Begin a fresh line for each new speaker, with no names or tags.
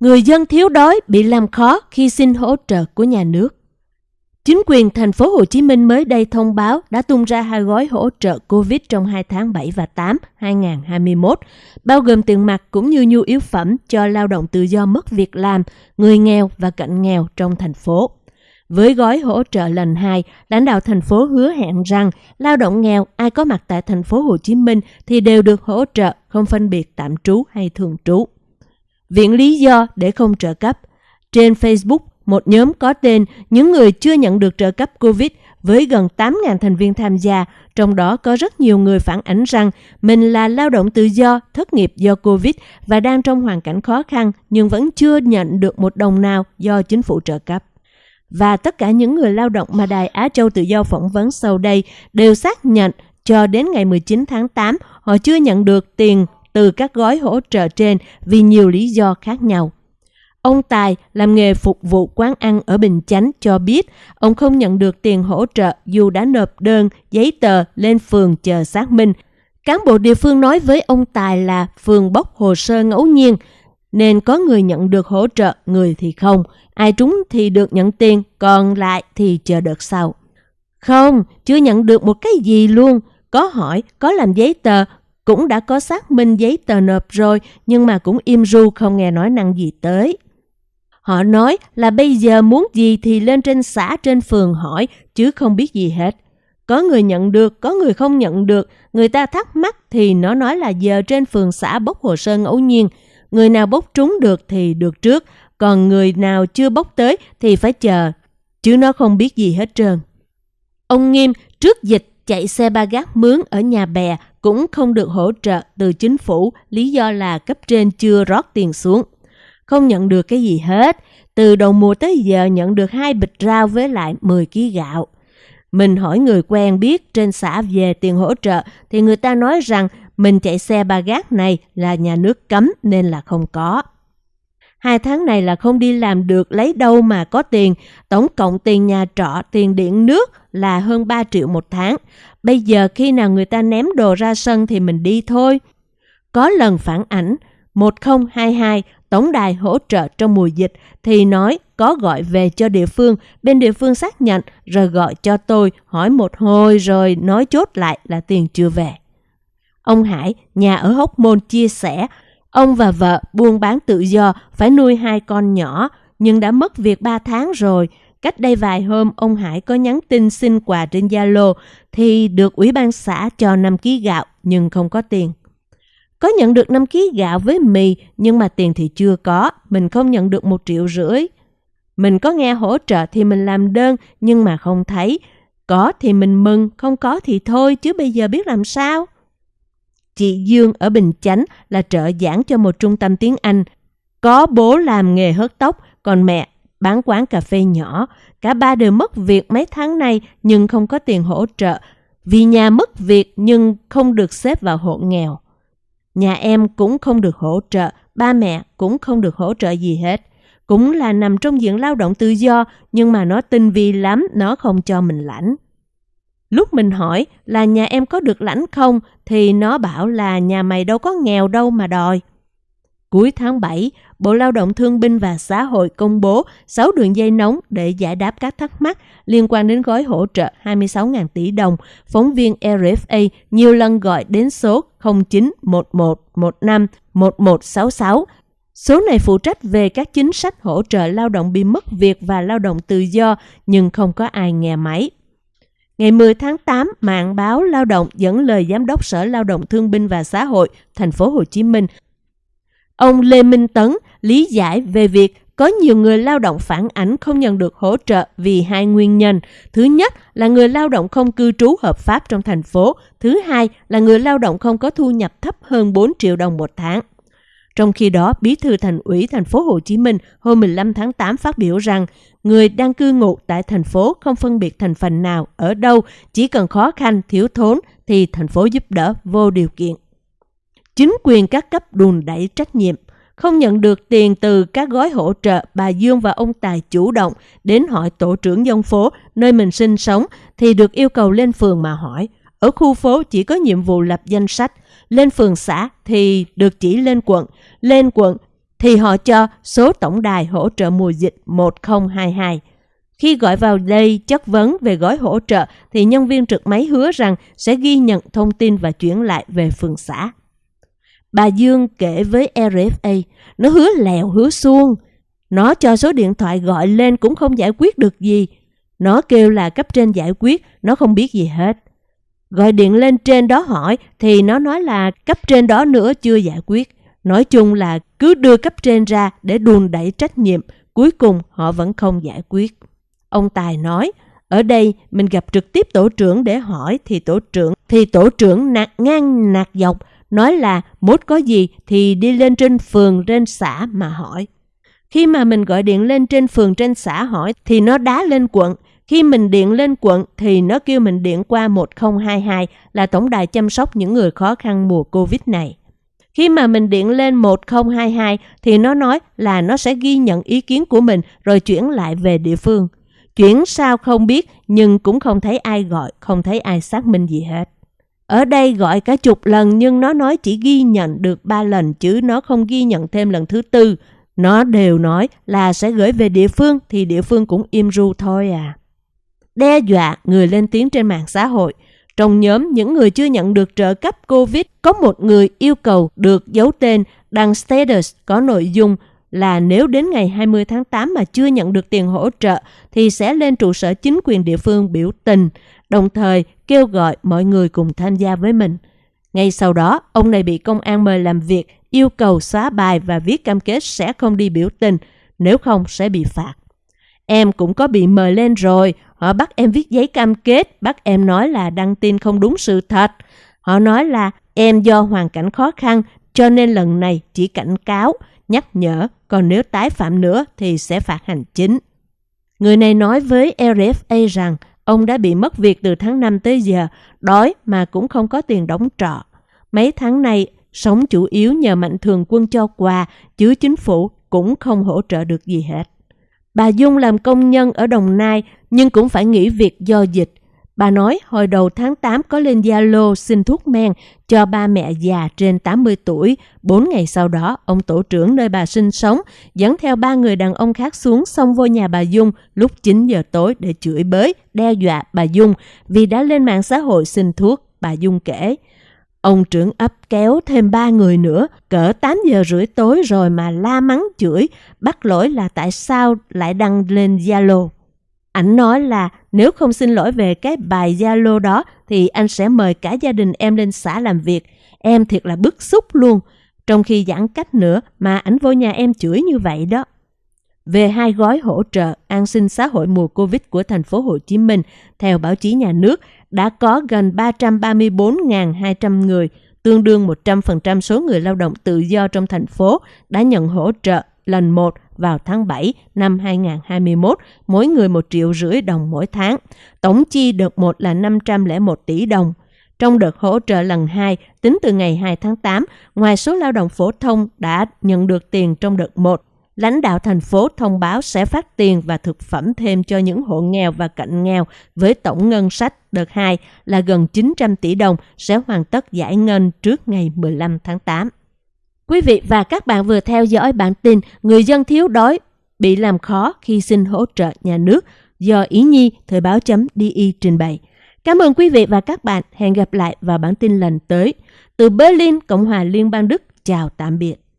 Người dân thiếu đói bị làm khó khi xin hỗ trợ của nhà nước. Chính quyền thành phố Hồ Chí Minh mới đây thông báo đã tung ra hai gói hỗ trợ Covid trong 2 tháng 7 và 8 2021, bao gồm tiền mặt cũng như nhu yếu phẩm cho lao động tự do mất việc làm, người nghèo và cận nghèo trong thành phố. Với gói hỗ trợ lần 2, lãnh đạo thành phố hứa hẹn rằng lao động nghèo ai có mặt tại thành phố Hồ Chí Minh thì đều được hỗ trợ không phân biệt tạm trú hay thường trú. Viện lý do để không trợ cấp. Trên Facebook, một nhóm có tên những người chưa nhận được trợ cấp COVID với gần 8.000 thành viên tham gia, trong đó có rất nhiều người phản ánh rằng mình là lao động tự do, thất nghiệp do COVID và đang trong hoàn cảnh khó khăn nhưng vẫn chưa nhận được một đồng nào do chính phủ trợ cấp. Và tất cả những người lao động mà Đài Á Châu Tự do phỏng vấn sau đây đều xác nhận cho đến ngày 19 tháng 8 họ chưa nhận được tiền từ các gói hỗ trợ trên vì nhiều lý do khác nhau. Ông Tài làm nghề phục vụ quán ăn ở Bình Chánh cho biết ông không nhận được tiền hỗ trợ dù đã nộp đơn, giấy tờ lên phường chờ xác minh. Cán bộ địa phương nói với ông Tài là phường bốc hồ sơ ngẫu nhiên, nên có người nhận được hỗ trợ, người thì không. Ai trúng thì được nhận tiền, còn lại thì chờ đợt sau. Không, chưa nhận được một cái gì luôn. Có hỏi, có làm giấy tờ, cũng đã có xác minh giấy tờ nộp rồi, nhưng mà cũng im ru không nghe nói năng gì tới. Họ nói là bây giờ muốn gì thì lên trên xã trên phường hỏi, chứ không biết gì hết. Có người nhận được, có người không nhận được, người ta thắc mắc thì nó nói là giờ trên phường xã bốc hồ sơ ngẫu nhiên. Người nào bốc trúng được thì được trước, còn người nào chưa bốc tới thì phải chờ, chứ nó không biết gì hết trơn. Ông Nghiêm trước dịch chạy xe ba gác mướn ở nhà bè cũng không được hỗ trợ từ chính phủ, lý do là cấp trên chưa rót tiền xuống. Không nhận được cái gì hết, từ đầu mùa tới giờ nhận được hai bịch rau với lại 10 kg gạo. Mình hỏi người quen biết trên xã về tiền hỗ trợ thì người ta nói rằng mình chạy xe ba gác này là nhà nước cấm nên là không có. Hai tháng này là không đi làm được lấy đâu mà có tiền. Tổng cộng tiền nhà trọ, tiền điện nước là hơn 3 triệu một tháng. Bây giờ khi nào người ta ném đồ ra sân thì mình đi thôi. Có lần phản ảnh 1022 tổng đài hỗ trợ trong mùa dịch thì nói có gọi về cho địa phương, bên địa phương xác nhận rồi gọi cho tôi hỏi một hồi rồi nói chốt lại là tiền chưa về. Ông Hải, nhà ở Hóc Môn chia sẻ, ông và vợ buôn bán tự do phải nuôi hai con nhỏ nhưng đã mất việc 3 tháng rồi. Cách đây vài hôm, ông Hải có nhắn tin xin quà trên Zalo thì được ủy ban xã cho 5 kg gạo nhưng không có tiền. Có nhận được 5 kg gạo với mì nhưng mà tiền thì chưa có, mình không nhận được một triệu rưỡi. Mình có nghe hỗ trợ thì mình làm đơn nhưng mà không thấy. Có thì mình mừng, không có thì thôi chứ bây giờ biết làm sao. Chị Dương ở Bình Chánh là trợ giảng cho một trung tâm tiếng Anh. Có bố làm nghề hớt tóc, còn mẹ bán quán cà phê nhỏ. Cả ba đều mất việc mấy tháng nay nhưng không có tiền hỗ trợ. Vì nhà mất việc nhưng không được xếp vào hộ nghèo. Nhà em cũng không được hỗ trợ, ba mẹ cũng không được hỗ trợ gì hết. Cũng là nằm trong diện lao động tự do, nhưng mà nó tinh vi lắm, nó không cho mình lãnh. Lúc mình hỏi là nhà em có được lãnh không, thì nó bảo là nhà mày đâu có nghèo đâu mà đòi. Cuối tháng 7, Bộ Lao động Thương binh và Xã hội công bố 6 đường dây nóng để giải đáp các thắc mắc liên quan đến gói hỗ trợ 26.000 tỷ đồng. Phóng viên RFA nhiều lần gọi đến số 0911151166. Số này phụ trách về các chính sách hỗ trợ lao động bị mất việc và lao động tự do nhưng không có ai nghe máy. Ngày 10 tháng 8, mạng báo Lao động dẫn lời Giám đốc Sở Lao động Thương binh và Xã hội thành phố Hồ Chí Minh Ông Lê Minh Tấn lý giải về việc có nhiều người lao động phản ảnh không nhận được hỗ trợ vì hai nguyên nhân. Thứ nhất là người lao động không cư trú hợp pháp trong thành phố. Thứ hai là người lao động không có thu nhập thấp hơn 4 triệu đồng một tháng. Trong khi đó, Bí thư Thành ủy thành phố Hồ Chí Minh hôm 15 tháng 8 phát biểu rằng người đang cư ngụ tại thành phố không phân biệt thành phần nào ở đâu, chỉ cần khó khăn, thiếu thốn thì thành phố giúp đỡ vô điều kiện. Chính quyền các cấp đùn đẩy trách nhiệm, không nhận được tiền từ các gói hỗ trợ, bà Dương và ông Tài chủ động đến hỏi tổ trưởng dân phố nơi mình sinh sống thì được yêu cầu lên phường mà hỏi. Ở khu phố chỉ có nhiệm vụ lập danh sách, lên phường xã thì được chỉ lên quận, lên quận thì họ cho số tổng đài hỗ trợ mùa dịch 1022. Khi gọi vào đây chất vấn về gói hỗ trợ thì nhân viên trực máy hứa rằng sẽ ghi nhận thông tin và chuyển lại về phường xã. Bà Dương kể với RFA, nó hứa lèo hứa xuông. Nó cho số điện thoại gọi lên cũng không giải quyết được gì. Nó kêu là cấp trên giải quyết, nó không biết gì hết. Gọi điện lên trên đó hỏi thì nó nói là cấp trên đó nữa chưa giải quyết. Nói chung là cứ đưa cấp trên ra để đùn đẩy trách nhiệm, cuối cùng họ vẫn không giải quyết. Ông Tài nói, ở đây mình gặp trực tiếp tổ trưởng để hỏi thì tổ trưởng thì tổ trưởng nạt ngang nạt dọc nói là mốt có gì thì đi lên trên phường trên xã mà hỏi. Khi mà mình gọi điện lên trên phường trên xã hỏi thì nó đá lên quận. Khi mình điện lên quận thì nó kêu mình điện qua 1022 là tổng đài chăm sóc những người khó khăn mùa Covid này. Khi mà mình điện lên 1022 thì nó nói là nó sẽ ghi nhận ý kiến của mình rồi chuyển lại về địa phương. Chuyển sao không biết nhưng cũng không thấy ai gọi, không thấy ai xác minh gì hết. Ở đây gọi cả chục lần nhưng nó nói chỉ ghi nhận được ba lần chứ nó không ghi nhận thêm lần thứ tư. Nó đều nói là sẽ gửi về địa phương thì địa phương cũng im ru thôi à. Đe dọa người lên tiếng trên mạng xã hội. Trong nhóm những người chưa nhận được trợ cấp COVID, có một người yêu cầu được giấu tên đăng status có nội dung là nếu đến ngày 20 tháng 8 mà chưa nhận được tiền hỗ trợ thì sẽ lên trụ sở chính quyền địa phương biểu tình, đồng thời kêu gọi mọi người cùng tham gia với mình. Ngay sau đó, ông này bị công an mời làm việc, yêu cầu xóa bài và viết cam kết sẽ không đi biểu tình, nếu không sẽ bị phạt. Em cũng có bị mời lên rồi, họ bắt em viết giấy cam kết, bắt em nói là đăng tin không đúng sự thật. Họ nói là em do hoàn cảnh khó khăn cho nên lần này chỉ cảnh cáo, nhắc nhở, còn nếu tái phạm nữa thì sẽ phạt hành chính. Người này nói với RFA rằng ông đã bị mất việc từ tháng 5 tới giờ, đói mà cũng không có tiền đóng trọ. Mấy tháng này, sống chủ yếu nhờ mạnh thường quân cho quà, chứ chính phủ cũng không hỗ trợ được gì hết. Bà Dung làm công nhân ở Đồng Nai nhưng cũng phải nghỉ việc do dịch. Bà nói hồi đầu tháng 8 có lên Zalo xin thuốc men cho ba mẹ già trên 80 tuổi. Bốn ngày sau đó, ông tổ trưởng nơi bà sinh sống dẫn theo ba người đàn ông khác xuống xông vô nhà bà Dung lúc 9 giờ tối để chửi bới, đe dọa bà Dung vì đã lên mạng xã hội xin thuốc, bà Dung kể. Ông trưởng ấp kéo thêm ba người nữa, cỡ 8 giờ rưỡi tối rồi mà la mắng chửi, bắt lỗi là tại sao lại đăng lên Zalo. Ảnh nói là nếu không xin lỗi về cái bài Zalo đó thì anh sẽ mời cả gia đình em lên xã làm việc. Em thiệt là bức xúc luôn. Trong khi giãn cách nữa mà ảnh vô nhà em chửi như vậy đó. Về hai gói hỗ trợ an sinh xã hội mùa Covid của thành phố Hồ Chí Minh, theo báo chí nhà nước, đã có gần 334.200 người, tương đương 100% số người lao động tự do trong thành phố đã nhận hỗ trợ lần 1 vào tháng 7 năm 2021, mỗi người 1 triệu rưỡi đồng mỗi tháng. Tổng chi đợt 1 là 501 tỷ đồng. Trong đợt hỗ trợ lần 2, tính từ ngày 2 tháng 8, ngoài số lao động phổ thông đã nhận được tiền trong đợt 1, lãnh đạo thành phố thông báo sẽ phát tiền và thực phẩm thêm cho những hộ nghèo và cận nghèo với tổng ngân sách đợt 2 là gần 900 tỷ đồng sẽ hoàn tất giải ngân trước ngày 15 tháng 8. Quý vị và các bạn vừa theo dõi bản tin Người dân thiếu đói bị làm khó khi xin hỗ trợ nhà nước do Ý Nhi Thời báo chấm DI trình bày. Cảm ơn quý vị và các bạn. Hẹn gặp lại vào bản tin lần tới. Từ Berlin, Cộng hòa Liên bang Đức, chào tạm biệt.